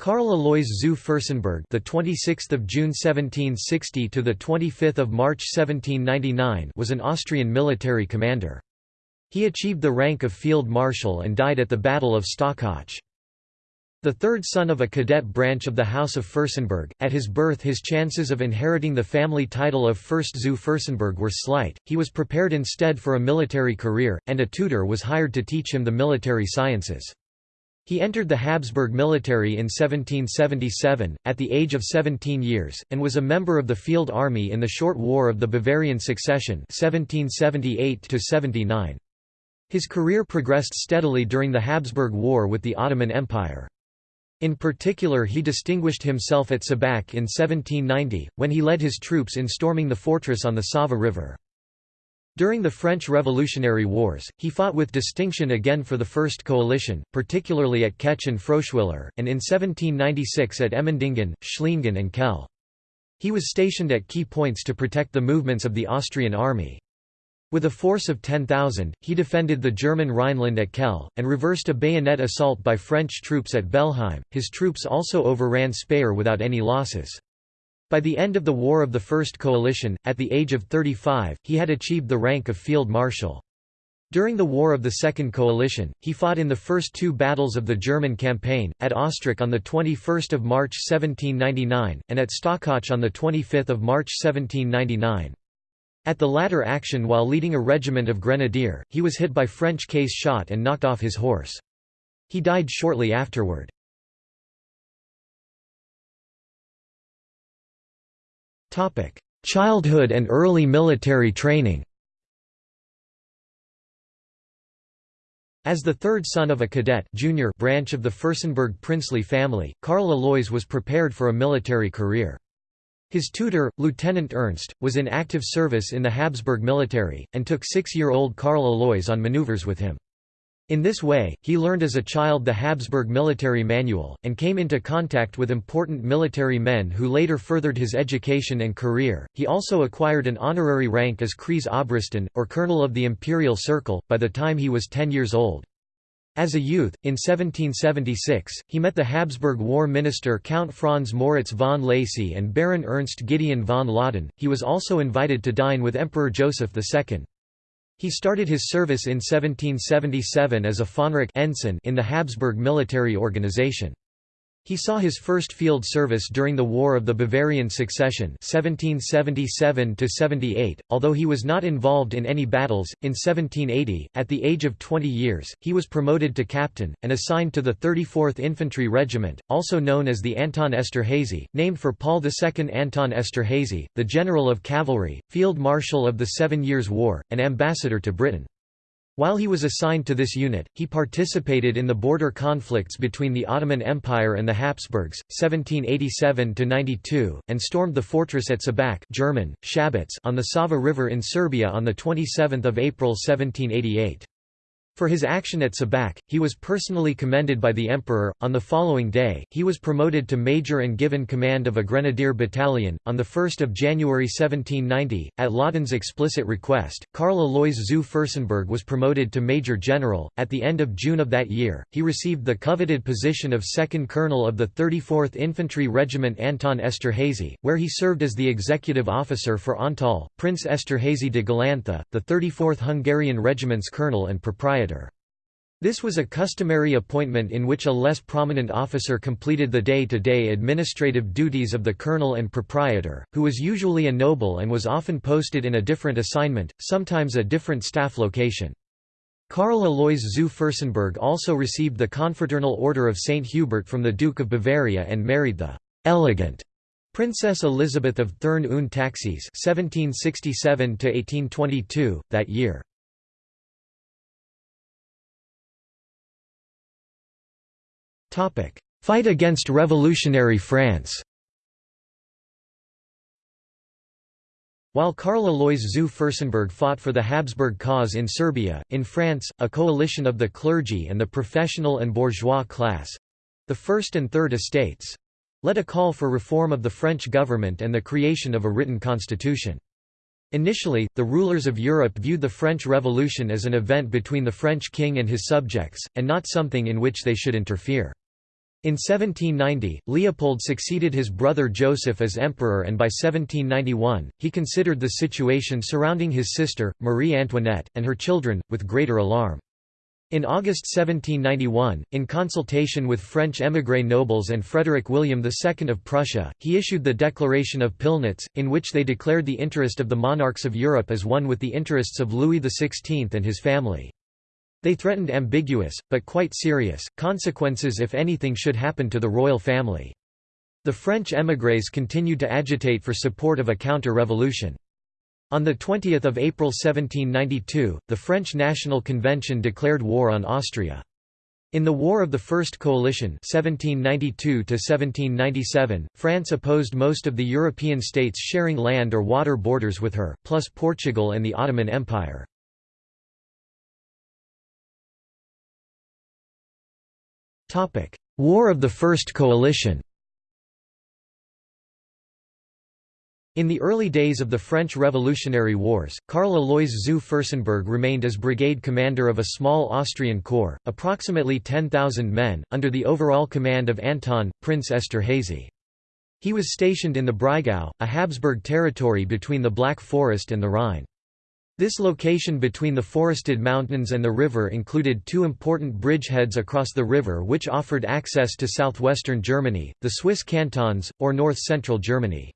Karl Alois zu Fürstenberg, the 26th of June 1760 to the 25th of March 1799, was an Austrian military commander. He achieved the rank of field marshal and died at the Battle of Stockach. The third son of a cadet branch of the House of Fürstenberg, at his birth his chances of inheriting the family title of Fürst zu Fürstenberg were slight, he was prepared instead for a military career, and a tutor was hired to teach him the military sciences. He entered the Habsburg military in 1777, at the age of 17 years, and was a member of the field army in the short War of the Bavarian Succession 1778 -79. His career progressed steadily during the Habsburg War with the Ottoman Empire. In particular he distinguished himself at Šabac in 1790, when he led his troops in storming the fortress on the Sava River. During the French Revolutionary Wars, he fought with distinction again for the First Coalition, particularly at Ketsch and Froschwiller, and in 1796 at Emmendingen, Schliengen and Kehl. He was stationed at key points to protect the movements of the Austrian army. With a force of 10,000, he defended the German Rhineland at Kehl, and reversed a bayonet assault by French troops at Bellheim. His troops also overran Speyer without any losses. By the end of the War of the First Coalition, at the age of 35, he had achieved the rank of Field Marshal. During the War of the Second Coalition, he fought in the first two battles of the German campaign, at Ostrach on 21 March 1799, and at Stockach on 25 March 1799. At the latter action while leading a regiment of grenadier, he was hit by French case shot and knocked off his horse. He died shortly afterward. Childhood and early military training As the third son of a cadet junior branch of the Fürstenberg princely family, Karl Alois was prepared for a military career. His tutor, Lieutenant Ernst, was in active service in the Habsburg military, and took six-year-old Karl Alois on maneuvers with him. In this way, he learned as a child the Habsburg military manual, and came into contact with important military men who later furthered his education and career. He also acquired an honorary rank as Kreis or Colonel of the Imperial Circle, by the time he was 10 years old. As a youth, in 1776, he met the Habsburg war minister Count Franz Moritz von Lacy and Baron Ernst Gideon von Laudon. He was also invited to dine with Emperor Joseph II. He started his service in 1777 as a Fähnrich ensign in the Habsburg military organization. He saw his first field service during the War of the Bavarian Succession 1777 although he was not involved in any battles. In 1780, at the age of 20 years, he was promoted to captain, and assigned to the 34th Infantry Regiment, also known as the Anton Esterhazy, named for Paul II Anton Esterhazy, the General of Cavalry, Field Marshal of the Seven Years' War, and Ambassador to Britain. While he was assigned to this unit, he participated in the border conflicts between the Ottoman Empire and the Habsburgs, 1787–92, and stormed the fortress at Šabac German, Schabatz on the Sava River in Serbia on 27 April 1788. For his action at Šabac, he was personally commended by the emperor. On the following day, he was promoted to major and given command of a grenadier battalion. On the 1st of January 1790, at Laudon's explicit request, Karl Alois zu Fürstenberg was promoted to major general. At the end of June of that year, he received the coveted position of second colonel of the 34th Infantry Regiment Anton Esterhazy, where he served as the executive officer for Antal, Prince Esterhazy de Galantha, the 34th Hungarian Regiment's colonel and proprietor. This was a customary appointment in which a less prominent officer completed the day-to-day -day administrative duties of the colonel and proprietor, who was usually a noble and was often posted in a different assignment, sometimes a different staff location. Karl Alois zu Fürstenberg also received the Confraternal Order of St. Hubert from the Duke of Bavaria and married the «elegant» Princess Elizabeth of Thurn und Taxis 1767 that year. Fight against revolutionary France While Karl Alois zu Fürstenberg fought for the Habsburg cause in Serbia, in France, a coalition of the clergy and the professional and bourgeois class—the First and Third Estates—led a call for reform of the French government and the creation of a written constitution. Initially, the rulers of Europe viewed the French Revolution as an event between the French king and his subjects, and not something in which they should interfere. In 1790, Leopold succeeded his brother Joseph as emperor and by 1791, he considered the situation surrounding his sister, Marie Antoinette, and her children, with greater alarm. In August 1791, in consultation with French émigré nobles and Frederick William II of Prussia, he issued the Declaration of Pillnitz, in which they declared the interest of the monarchs of Europe as one with the interests of Louis XVI and his family. They threatened ambiguous, but quite serious, consequences if anything should happen to the royal family. The French émigrés continued to agitate for support of a counter-revolution. On 20 April 1792, the French National Convention declared war on Austria. In the War of the First Coalition 1792 France opposed most of the European states sharing land or water borders with her, plus Portugal and the Ottoman Empire. War of the First Coalition In the early days of the French Revolutionary Wars, Karl Alois zu Fürstenberg remained as brigade commander of a small Austrian corps, approximately 10,000 men, under the overall command of Anton, Prince Esterhazy. He was stationed in the Breisgau, a Habsburg territory between the Black Forest and the Rhine. This location between the forested mountains and the river included two important bridgeheads across the river which offered access to southwestern Germany, the Swiss cantons, or north-central Germany.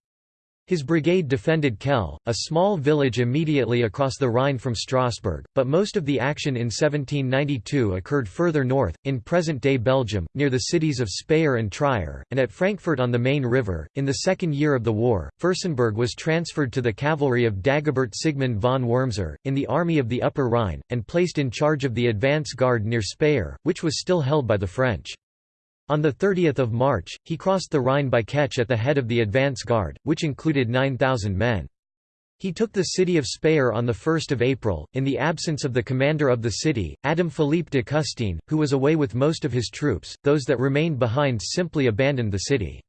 His brigade defended Kehl, a small village immediately across the Rhine from Strasbourg, but most of the action in 1792 occurred further north, in present-day Belgium, near the cities of Speyer and Trier, and at Frankfurt on the Main River. In the second year of the war, Fürstenberg was transferred to the cavalry of Dagobert Sigmund von Wurmser, in the Army of the Upper Rhine, and placed in charge of the advance guard near Speyer, which was still held by the French. On 30 March, he crossed the Rhine by Ketsch at the head of the advance guard, which included 9,000 men. He took the city of Speyer on 1 April, in the absence of the commander of the city, Adam Philippe de Custine, who was away with most of his troops, those that remained behind simply abandoned the city.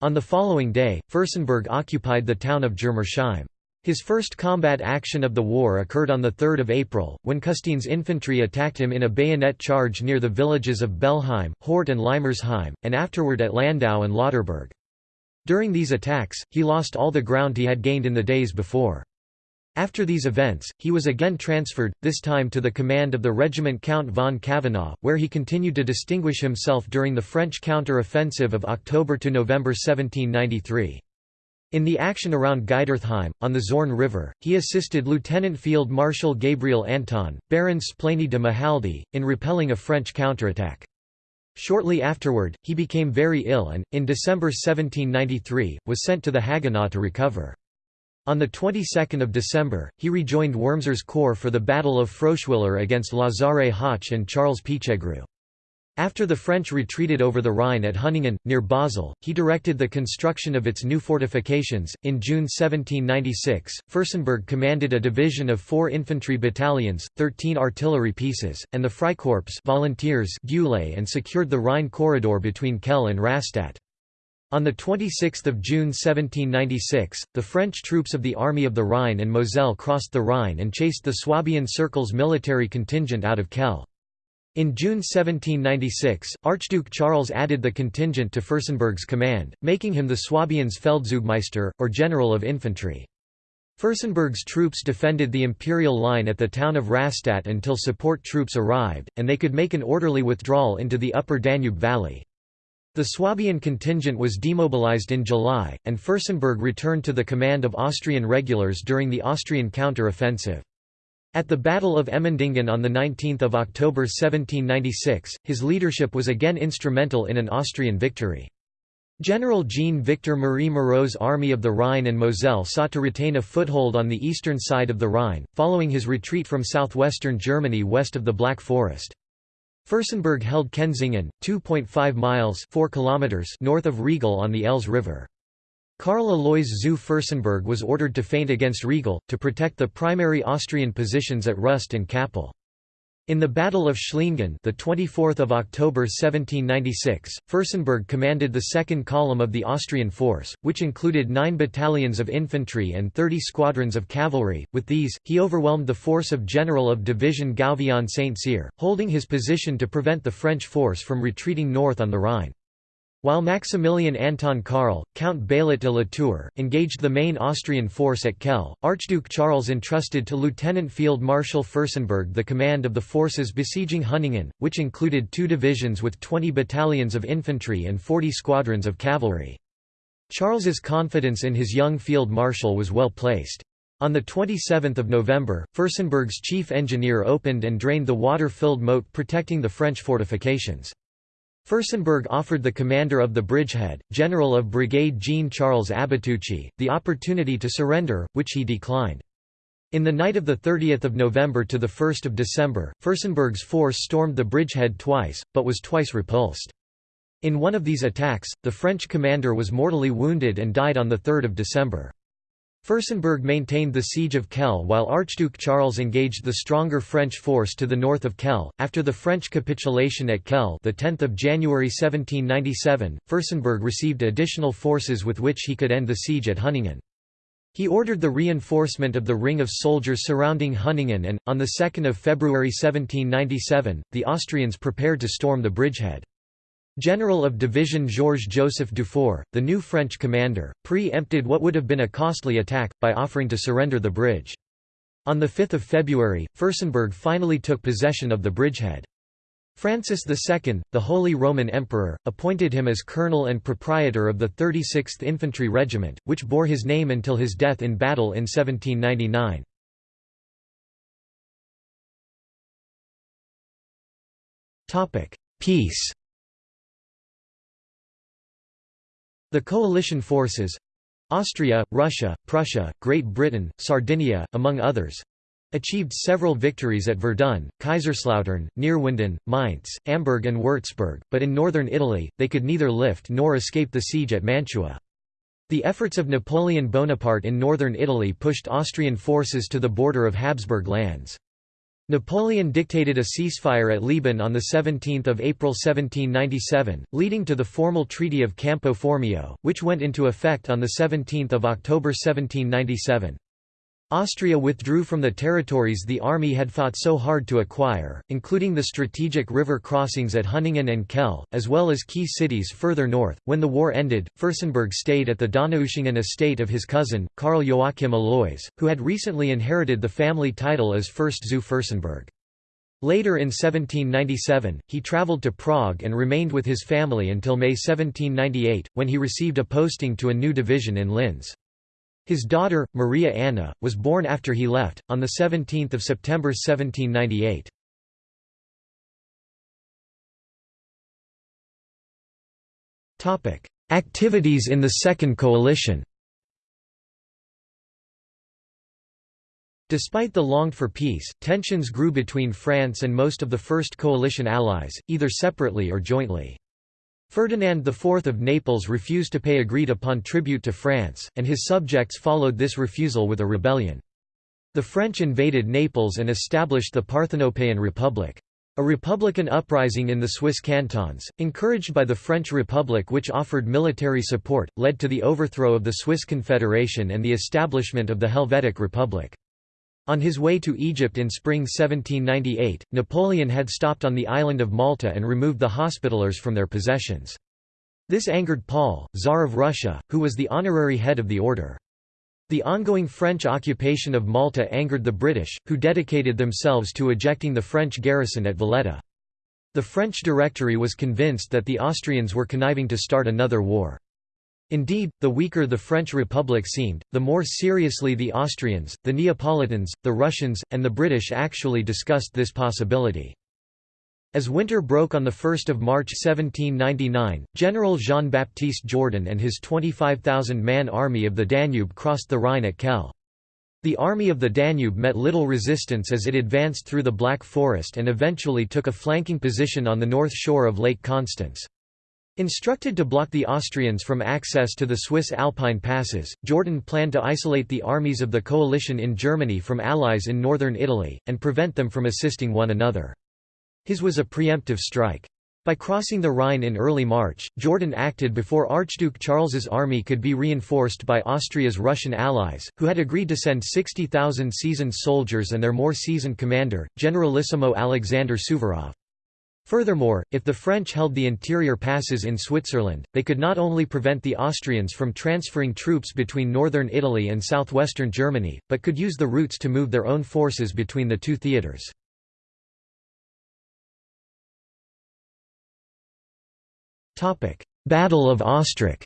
On the following day, Fürstenberg occupied the town of Germersheim. His first combat action of the war occurred on 3 April, when Custine's infantry attacked him in a bayonet charge near the villages of Bellheim, Hort and Leimersheim, and afterward at Landau and Lauterburg. During these attacks, he lost all the ground he had gained in the days before. After these events, he was again transferred, this time to the command of the regiment Count von Kavanaugh, where he continued to distinguish himself during the French counter-offensive of October to November 1793. In the action around Geudertheim, on the Zorn River, he assisted Lieutenant Field Marshal Gabriel Anton, Baron Splény de Mihaldy, in repelling a French counterattack. Shortly afterward, he became very ill and, in December 1793, was sent to the Haguenau to recover. On the 22nd of December, he rejoined Wurmser's corps for the Battle of Froschwiller against Lazare Hoche and Charles Pichegru. After the French retreated over the Rhine at Hunningen, near Basel, he directed the construction of its new fortifications. In June 1796, Fürstenberg commanded a division of four infantry battalions, 13 artillery pieces, and the Freikorps volunteers and secured the Rhine corridor between Kehl and Rastatt. On 26 June 1796, the French troops of the Army of the Rhine and Moselle crossed the Rhine and chased the Swabian Circle's military contingent out of Kehl. In June 1796, Archduke Charles added the contingent to Fürstenberg's command, making him the Swabians Feldzeugmeister, or General of Infantry. Fürstenberg's troops defended the imperial line at the town of Rastatt until support troops arrived, and they could make an orderly withdrawal into the upper Danube valley. The Swabian contingent was demobilized in July, and Fürstenberg returned to the command of Austrian regulars during the Austrian counter-offensive. At the Battle of Emmendingen on 19 October 1796, his leadership was again instrumental in an Austrian victory. General Jean-Victor Marie Moreau's Army of the Rhine and Moselle sought to retain a foothold on the eastern side of the Rhine, following his retreat from southwestern Germany west of the Black Forest. Fürstenberg held Kenzingen, 2.5 miles 4 kilometers north of Riegel on the Elz River. Karl Alois zu Fürstenberg was ordered to feint against Riegel, to protect the primary Austrian positions at Rust and Kappel. In the Battle of Schliengen, the 24th of October 1796, Fürstenberg commanded the second column of the Austrian force, which included 9 battalions of infantry and 30 squadrons of cavalry. With these, he overwhelmed the force of General of Division Gouvion Saint-Cyr, holding his position to prevent the French force from retreating north on the Rhine. While Maximilian Anton Karl, Count Baillet de la Tour, engaged the main Austrian force at Kehl, Archduke Charles entrusted to Lieutenant Field Marshal Fürstenberg the command of the forces besieging Hunningen, which included two divisions with 20 battalions of infantry and 40 squadrons of cavalry. Charles's confidence in his young field marshal was well placed. On 27 November, Fürstenberg's chief engineer opened and drained the water-filled moat protecting the French fortifications. Fürstenberg offered the commander of the bridgehead, General of Brigade Jean-Charles Abatucci, the opportunity to surrender, which he declined. In the night of 30 November to 1 December, Fürstenberg's force stormed the bridgehead twice, but was twice repulsed. In one of these attacks, the French commander was mortally wounded and died on 3 December. Fürstenberg maintained the siege of Kehl while Archduke Charles engaged the stronger French force to the north of Kehl. After the French capitulation at Kehl, the 10th of January 1797, Fürstenberg received additional forces with which he could end the siege at Hunningen. He ordered the reinforcement of the ring of soldiers surrounding Hunningen and, on 2 February 1797, the Austrians prepared to storm the bridgehead. General of Division Georges-Joseph Dufour, the new French commander, pre-empted what would have been a costly attack, by offering to surrender the bridge. On 5 February, Fürstenberg finally took possession of the bridgehead. Francis II, the Holy Roman Emperor, appointed him as colonel and proprietor of the 36th Infantry Regiment, which bore his name until his death in battle in 1799. Peace The coalition forces—Austria, Russia, Prussia, Great Britain, Sardinia, among others—achieved several victories at Verdun, Kaiserslautern, Neerwinden, Mainz, Amberg and Würzburg, but in northern Italy, they could neither lift nor escape the siege at Mantua. The efforts of Napoleon Bonaparte in northern Italy pushed Austrian forces to the border of Habsburg lands. Napoleon dictated a ceasefire at Leoben on 17 April 1797, leading to the formal Treaty of Campo Formio, which went into effect on 17 October 1797. Austria withdrew from the territories the army had fought so hard to acquire, including the strategic river crossings at Hunningen and Kehl, as well as key cities further north. When the war ended, Fürstenberg stayed at the Donaueschingen estate of his cousin, Karl Joachim Alois, who had recently inherited the family title as Fürst zu Fürstenberg. Later in 1797, he travelled to Prague and remained with his family until May 1798, when he received a posting to a new division in Linz. His daughter, Maria Anna, was born after he left, on 17 September 1798. Activities in the Second Coalition Despite the longed-for peace, tensions grew between France and most of the First Coalition allies, either separately or jointly. Ferdinand IV of Naples refused to pay agreed-upon tribute to France, and his subjects followed this refusal with a rebellion. The French invaded Naples and established the Parthenopaean Republic. A republican uprising in the Swiss cantons, encouraged by the French Republic which offered military support, led to the overthrow of the Swiss Confederation and the establishment of the Helvetic Republic. On his way to Egypt in spring 1798, Napoleon had stopped on the island of Malta and removed the Hospitallers from their possessions. This angered Paul, Tsar of Russia, who was the honorary head of the order. The ongoing French occupation of Malta angered the British, who dedicated themselves to ejecting the French garrison at Valletta. The French Directory was convinced that the Austrians were conniving to start another war. Indeed, the weaker the French Republic seemed, the more seriously the Austrians, the Neapolitans, the Russians, and the British actually discussed this possibility. As winter broke on 1 March 1799, General Jean-Baptiste Jourdan and his 25,000-man army of the Danube crossed the Rhine at Kehl. The army of the Danube met little resistance as it advanced through the Black Forest and eventually took a flanking position on the north shore of Lake Constance. Instructed to block the Austrians from access to the Swiss Alpine passes, Jourdan planned to isolate the armies of the coalition in Germany from allies in northern Italy, and prevent them from assisting one another. His was a preemptive strike. By crossing the Rhine in early March, Jourdan acted before Archduke Charles's army could be reinforced by Austria's Russian allies, who had agreed to send 60,000 seasoned soldiers and their more seasoned commander, Generalissimo Alexander Suvorov. Furthermore, if the French held the interior passes in Switzerland, they could not only prevent the Austrians from transferring troops between northern Italy and southwestern Germany, but could use the routes to move their own forces between the two theatres. Battle of Ostrach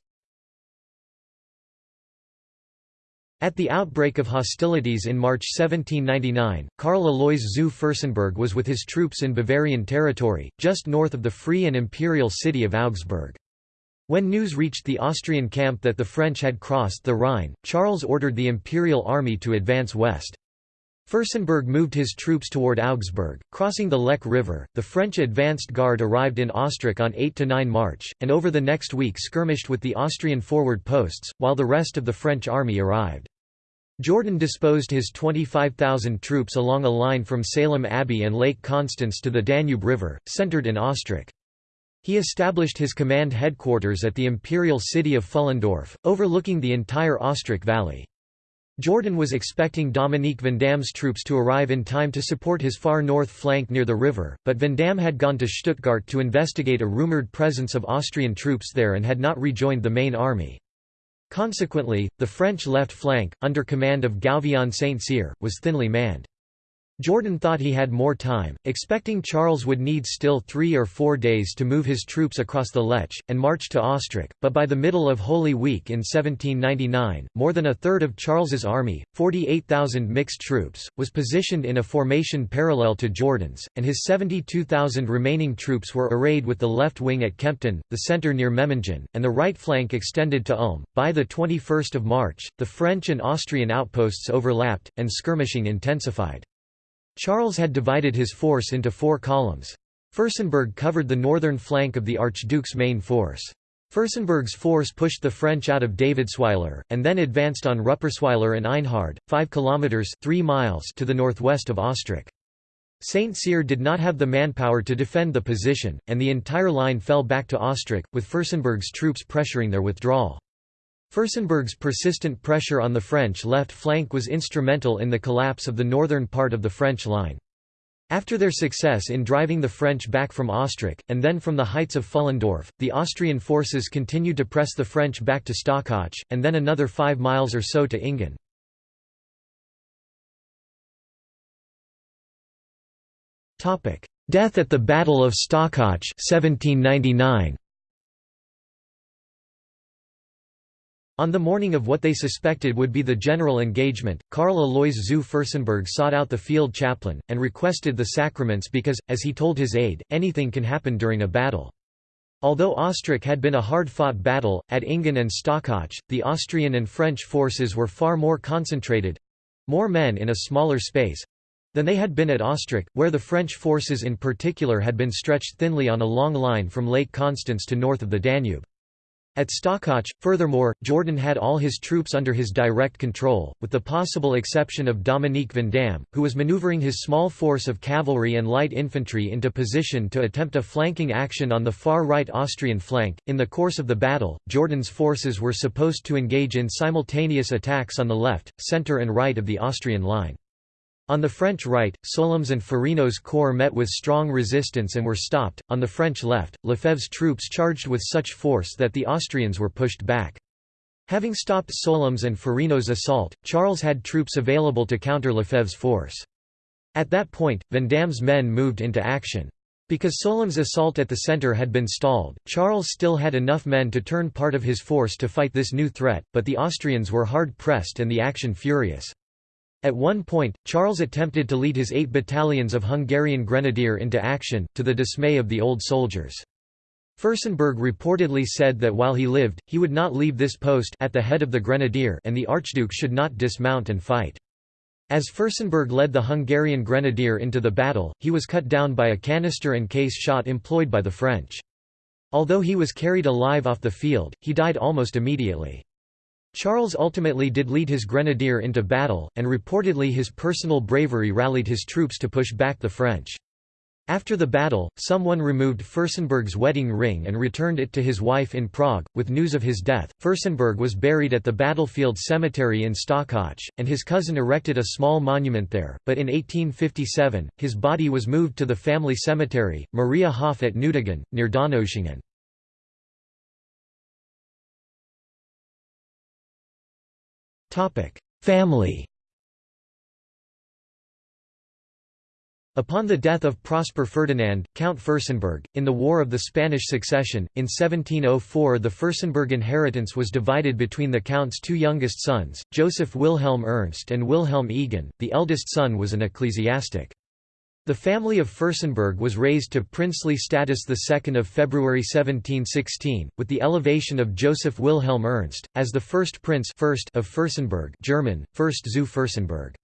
At the outbreak of hostilities in March 1799, Karl Alois zu Fürstenberg was with his troops in Bavarian territory, just north of the free and imperial city of Augsburg. When news reached the Austrian camp that the French had crossed the Rhine, Charles ordered the imperial army to advance west. Fürstenberg moved his troops toward Augsburg, crossing the Lech River. The French advanced guard arrived in Ostrach on 8–9 March, and over the next week skirmished with the Austrian forward posts, while the rest of the French army arrived. Jourdan disposed his 25,000 troops along a line from Salem Abbey and Lake Constance to the Danube River, centered in Ostrach. He established his command headquarters at the imperial city of Pfullendorf, overlooking the entire Ostrach Valley. Jourdan was expecting Dominique Vandamme's troops to arrive in time to support his far north flank near the river, but Vandamme had gone to Stuttgart to investigate a rumoured presence of Austrian troops there and had not rejoined the main army. Consequently, the French left flank, under command of Gouvion Saint-Cyr, was thinly manned. Jourdan thought he had more time, expecting Charles would need still three or four days to move his troops across the Lech, and march to Ostrach, but by the middle of Holy Week in 1799, more than a third of Charles's army, 48,000 mixed troops, was positioned in a formation parallel to Jourdan's, and his 72,000 remaining troops were arrayed with the left wing at Kempton, the centre near Memmingen, and the right flank extended to Ulm. By the 21st of March, the French and Austrian outposts overlapped, and skirmishing intensified. Charles had divided his force into four columns. Fürstenberg covered the northern flank of the Archduke's main force. Fürstenberg's force pushed the French out of Davidsweiler, and then advanced on Ruppersweiler and Einhart, 5 kilometers 3 miles to the northwest of Ostrach. Saint Cyr did not have the manpower to defend the position, and the entire line fell back to Ostrach, with Fürstenberg's troops pressuring their withdrawal. Fürstenberg's persistent pressure on the French left flank was instrumental in the collapse of the northern part of the French line. After their success in driving the French back from Ostrach, and then from the heights of Pfullendorf, the Austrian forces continued to press the French back to Stockach, and then another five miles or so to Engen. Death at the Battle of Stockach 1799. On the morning of what they suspected would be the general engagement, Karl Alois zu Fürstenberg sought out the field chaplain, and requested the sacraments because, as he told his aide, anything can happen during a battle. Although Ostrach had been a hard-fought battle, at Engen and Stockach, the Austrian and French forces were far more concentrated—more men in a smaller space—than they had been at Ostrach, where the French forces in particular had been stretched thinly on a long line from Lake Constance to north of the Danube. At Stockach, furthermore, Jourdan had all his troops under his direct control, with the possible exception of Dominique Vandamme, who was maneuvering his small force of cavalry and light infantry into position to attempt a flanking action on the far right Austrian flank. In the course of the battle, Jourdan's forces were supposed to engage in simultaneous attacks on the left, centre, and right of the Austrian line. On the French right, Solms and Férino's corps met with strong resistance and were stopped. On the French left, Lefebvre's troops charged with such force that the Austrians were pushed back. Having stopped Solms and Férino's assault, Charles had troops available to counter Lefebvre's force. At that point, Vandamme's men moved into action. Because Solms' assault at the centre had been stalled, Charles still had enough men to turn part of his force to fight this new threat, but the Austrians were hard-pressed and the action furious. At one point, Charles attempted to lead his eight battalions of Hungarian grenadier into action, to the dismay of the old soldiers. Fürstenberg reportedly said that while he lived, he would not leave this post at the head of the grenadier and the Archduke should not dismount and fight. As Fürstenberg led the Hungarian grenadier into the battle, he was cut down by a canister and case shot employed by the French. Although he was carried alive off the field, he died almost immediately. Charles ultimately did lead his grenadier into battle, and reportedly his personal bravery rallied his troops to push back the French. After the battle, someone removed Furstenberg's wedding ring and returned it to his wife in Prague. With news of his death, Furstenberg was buried at the battlefield cemetery in Stockach, and his cousin erected a small monument there, but in 1857, his body was moved to the family cemetery, Maria Hof at Neudingen, near Donaueschingen. Family Upon the death of Prosper Ferdinand, Count Furstenberg, in the War of the Spanish Succession, in 1704 the Furstenberg inheritance was divided between the Count's two youngest sons, Joseph Wilhelm Ernst and Wilhelm Egon, the eldest son was an ecclesiastic. The family of Furstenberg was raised to princely status 2 February 1716, with the elevation of Joseph Wilhelm Ernst, as the first prince first of Furstenberg German, Fürst zu Furstenberg.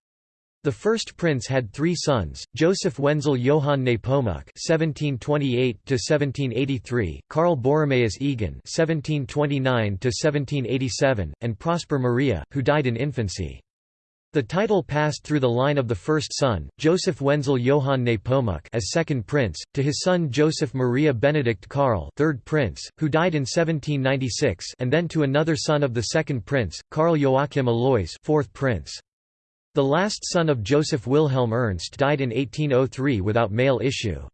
The first prince had three sons, Joseph Wenzel Johann Nepomuk (1728–1783), Karl Borromaeus Egon (1729–1787), and Prosper Maria, who died in infancy. The title passed through the line of the first son, Joseph Wenzel Johann Nepomuk as second prince, to his son Joseph Maria Benedict Karl third prince, who died in 1796 and then to another son of the second prince, Karl Joachim Alois fourth prince. The last son of Joseph Wilhelm Ernst died in 1803 without male issue.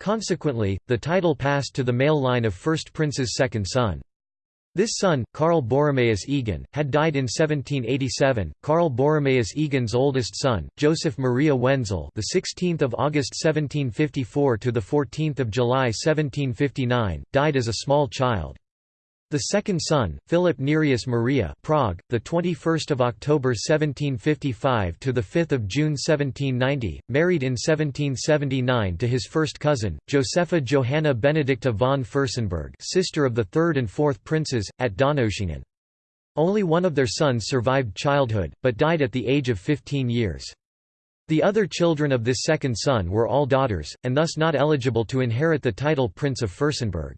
Consequently, the title passed to the male line of first prince's second son. This son, Karl Borromaeus Egon, had died in 1787. Karl Borromaeus Egon's oldest son, Joseph Maria Wenzel, the 16th of August 1754 to the 14th of July 1759, died as a small child. The second son, Philip Nereus Maria, Prague, the 21st of October 1755 to the 5th of June 1790, married in 1779 to his first cousin, Josepha Johanna Benedicta von Furstenberg, sister of the third and fourth princes, at Donaueschingen. Only one of their sons survived childhood, but died at the age of 15 years. The other children of this second son were all daughters, and thus not eligible to inherit the title Prince of Furstenberg.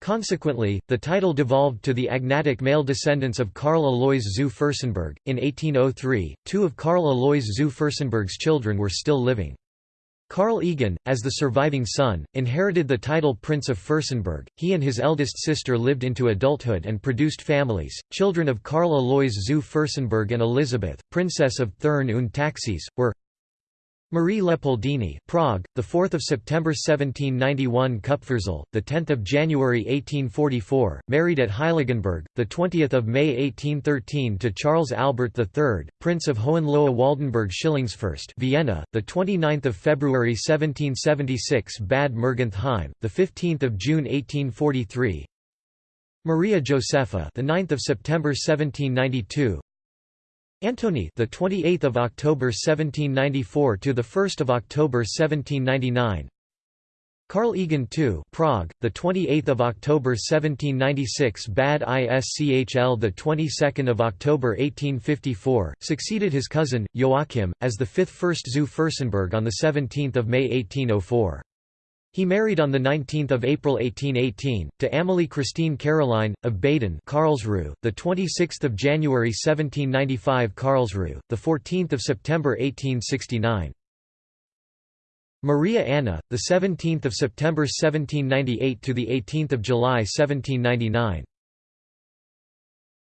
Consequently, the title devolved to the agnatic male descendants of Karl Alois zu Furstenberg. In 1803, two of Karl Alois zu Furstenberg's children were still living. Karl Egon, as the surviving son, inherited the title Prince of Furstenberg. He and his eldest sister lived into adulthood and produced families. Children of Karl Alois zu Furstenberg and Elizabeth, Princess of Thurn und Taxis, were Marie Leopoldini, Prague, the 4th of September 1791 Kupferzell, the 10th of January 1844, married at Heiligenberg, the 20th of May 1813 to Charles Albert III, Prince of Hohenlohe-Waldenburg Schillingsfürst, Vienna, the 29th of February 1776 Bad Mergentheim, the 15th of June 1843. Maria Josepha, the 9th of September 1792, Antony, the 28th of October 1794 to the 1st of October 1799. Karl Egon II, Prague, the 28th of October 1796. Bad Ischl, the 22nd of October 1854, succeeded his cousin Joachim as the fifth Fürst zu Furstenberg on the 17th of May 1804. He married on 19 April 1818, to Amelie Christine Caroline, of Baden Karlsruhe, 26 January 1795 Karlsruhe, 14 September 1869. Maria Anna, 17 September 1798 to 18 July 1799.